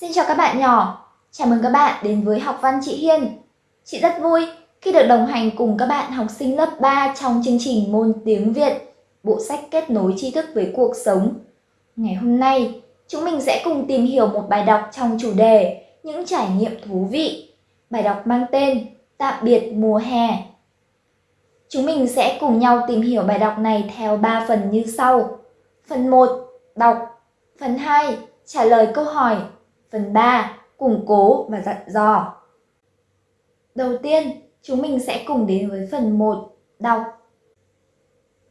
Xin chào các bạn nhỏ, chào mừng các bạn đến với học văn chị Hiên. Chị rất vui khi được đồng hành cùng các bạn học sinh lớp 3 trong chương trình môn tiếng Việt, bộ sách kết nối tri thức với cuộc sống. Ngày hôm nay, chúng mình sẽ cùng tìm hiểu một bài đọc trong chủ đề những trải nghiệm thú vị. Bài đọc mang tên Tạm biệt mùa hè. Chúng mình sẽ cùng nhau tìm hiểu bài đọc này theo 3 phần như sau. Phần 1, đọc. Phần 2, trả lời câu hỏi. Phần 3, củng cố và dặn dò. Đầu tiên, chúng mình sẽ cùng đến với phần 1, đọc.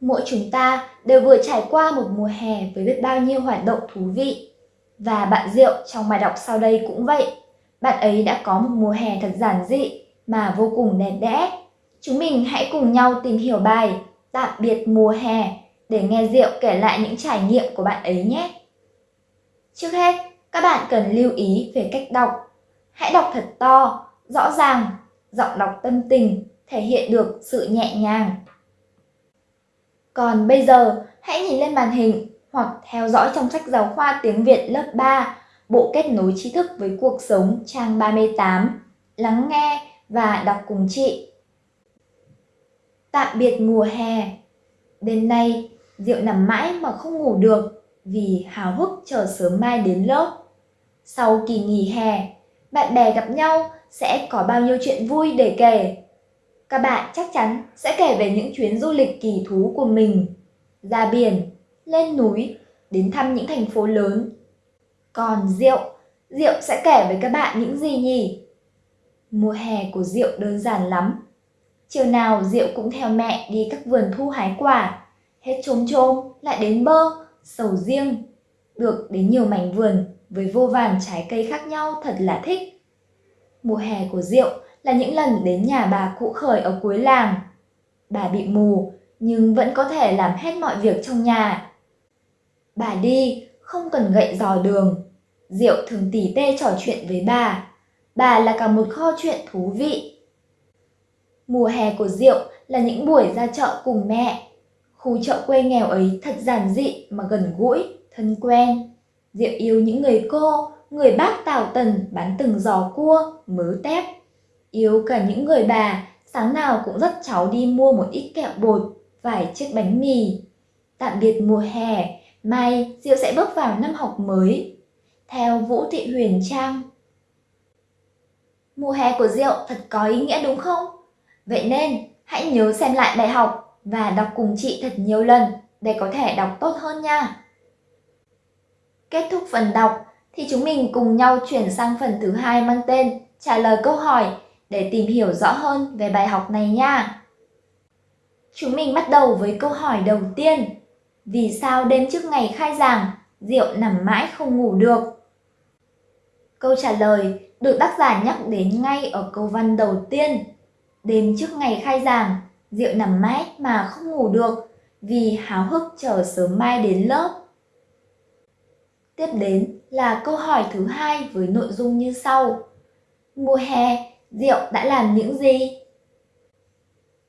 Mỗi chúng ta đều vừa trải qua một mùa hè với biết bao nhiêu hoạt động thú vị. Và bạn Diệu trong bài đọc sau đây cũng vậy. Bạn ấy đã có một mùa hè thật giản dị mà vô cùng đẹp đẽ. Chúng mình hãy cùng nhau tìm hiểu bài Tạm biệt mùa hè để nghe Diệu kể lại những trải nghiệm của bạn ấy nhé. Trước hết, các bạn cần lưu ý về cách đọc. Hãy đọc thật to, rõ ràng, giọng đọc tâm tình, thể hiện được sự nhẹ nhàng. Còn bây giờ, hãy nhìn lên màn hình hoặc theo dõi trong sách giáo khoa tiếng Việt lớp 3, Bộ kết nối tri thức với cuộc sống trang 38. Lắng nghe và đọc cùng chị. Tạm biệt mùa hè. Đêm nay, Diệu nằm mãi mà không ngủ được vì háo hức chờ sớm mai đến lớp. Sau kỳ nghỉ hè, bạn bè gặp nhau sẽ có bao nhiêu chuyện vui để kể. Các bạn chắc chắn sẽ kể về những chuyến du lịch kỳ thú của mình, ra biển, lên núi, đến thăm những thành phố lớn. Còn Diệu, Diệu sẽ kể với các bạn những gì nhỉ? Mùa hè của Diệu đơn giản lắm. Chiều nào Diệu cũng theo mẹ đi các vườn thu hái quả, hết trôm trôm lại đến bơ, sầu riêng. Được đến nhiều mảnh vườn với vô vàn trái cây khác nhau thật là thích. Mùa hè của Diệu là những lần đến nhà bà cụ khởi ở cuối làng. Bà bị mù nhưng vẫn có thể làm hết mọi việc trong nhà. Bà đi không cần gậy dò đường. Diệu thường tỉ tê trò chuyện với bà. Bà là cả một kho chuyện thú vị. Mùa hè của Diệu là những buổi ra chợ cùng mẹ. Khu chợ quê nghèo ấy thật giản dị mà gần gũi, thân quen. Diệu yêu những người cô, người bác Tào Tần bán từng giò cua, mớ tép. Yêu cả những người bà, sáng nào cũng dắt cháu đi mua một ít kẹo bột, vài chiếc bánh mì. Tạm biệt mùa hè, mai Diệu sẽ bước vào năm học mới. Theo Vũ Thị Huyền Trang. Mùa hè của Diệu thật có ý nghĩa đúng không? Vậy nên, hãy nhớ xem lại bài học và đọc cùng chị thật nhiều lần để có thể đọc tốt hơn nha. Kết thúc phần đọc thì chúng mình cùng nhau chuyển sang phần thứ hai mang tên trả lời câu hỏi để tìm hiểu rõ hơn về bài học này nha. Chúng mình bắt đầu với câu hỏi đầu tiên. Vì sao đêm trước ngày khai giảng, Diệu nằm mãi không ngủ được? Câu trả lời được tác giả nhắc đến ngay ở câu văn đầu tiên. Đêm trước ngày khai giảng, Diệu nằm mãi mà không ngủ được vì háo hức chờ sớm mai đến lớp. Tiếp đến là câu hỏi thứ hai với nội dung như sau. Mùa hè, Diệu đã làm những gì?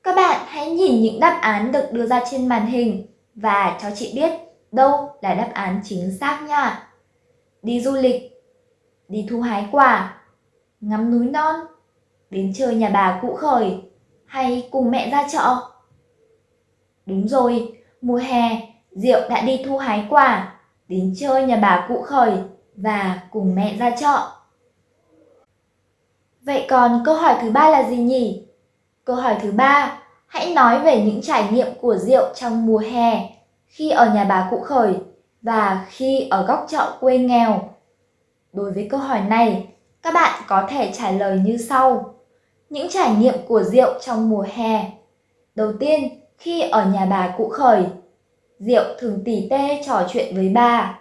Các bạn hãy nhìn những đáp án được đưa ra trên màn hình và cho chị biết đâu là đáp án chính xác nha. Đi du lịch, đi thu hái quả, ngắm núi non, đến chơi nhà bà cụ khởi hay cùng mẹ ra chợ? Đúng rồi, mùa hè, Diệu đã đi thu hái quả đến chơi nhà bà cụ khởi và cùng mẹ ra chợ. Vậy còn câu hỏi thứ ba là gì nhỉ? Câu hỏi thứ ba, hãy nói về những trải nghiệm của Diệu trong mùa hè khi ở nhà bà cụ khởi và khi ở góc chợ quê nghèo. Đối với câu hỏi này, các bạn có thể trả lời như sau. Những trải nghiệm của Diệu trong mùa hè. Đầu tiên, khi ở nhà bà cụ khởi, Diệu thường tỉ tê trò chuyện với bà.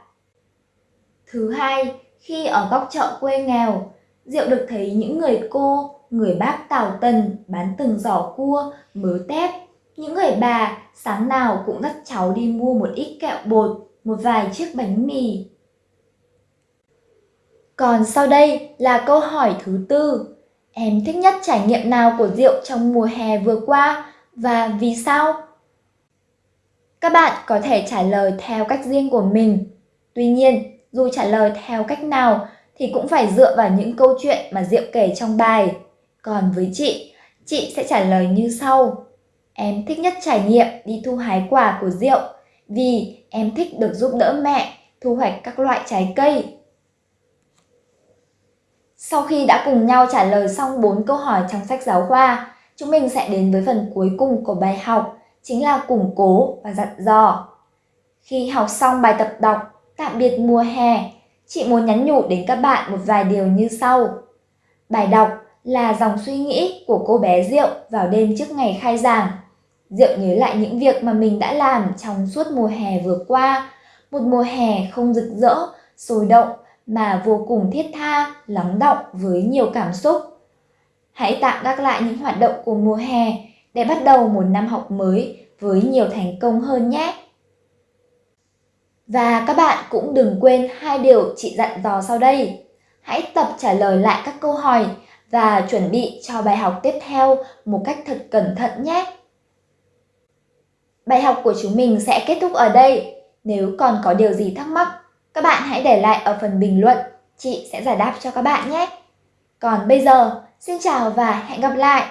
Thứ hai, khi ở góc chợ quê nghèo, Diệu được thấy những người cô, người bác tào tần bán từng giỏ cua, mớ tép. Những người bà sáng nào cũng dắt cháu đi mua một ít kẹo bột, một vài chiếc bánh mì. Còn sau đây là câu hỏi thứ tư. Em thích nhất trải nghiệm nào của Diệu trong mùa hè vừa qua và vì sao? Các bạn có thể trả lời theo cách riêng của mình. Tuy nhiên, dù trả lời theo cách nào thì cũng phải dựa vào những câu chuyện mà Diệu kể trong bài. Còn với chị, chị sẽ trả lời như sau. Em thích nhất trải nghiệm đi thu hái quả của Diệu vì em thích được giúp đỡ mẹ thu hoạch các loại trái cây. Sau khi đã cùng nhau trả lời xong 4 câu hỏi trong sách giáo khoa, chúng mình sẽ đến với phần cuối cùng của bài học, chính là củng cố và dặn dò. Khi học xong bài tập đọc Tạm biệt mùa hè, chị muốn nhắn nhủ đến các bạn một vài điều như sau. Bài đọc là dòng suy nghĩ của cô bé Diệu vào đêm trước ngày khai giảng. Diệu nhớ lại những việc mà mình đã làm trong suốt mùa hè vừa qua, một mùa hè không rực rỡ, sôi động mà vô cùng thiết tha, lắng động với nhiều cảm xúc. Hãy tạm gác lại những hoạt động của mùa hè để bắt đầu một năm học mới với nhiều thành công hơn nhé. Và các bạn cũng đừng quên hai điều chị dặn dò sau đây. Hãy tập trả lời lại các câu hỏi và chuẩn bị cho bài học tiếp theo một cách thật cẩn thận nhé. Bài học của chúng mình sẽ kết thúc ở đây. Nếu còn có điều gì thắc mắc, các bạn hãy để lại ở phần bình luận, chị sẽ giải đáp cho các bạn nhé. Còn bây giờ, xin chào và hẹn gặp lại!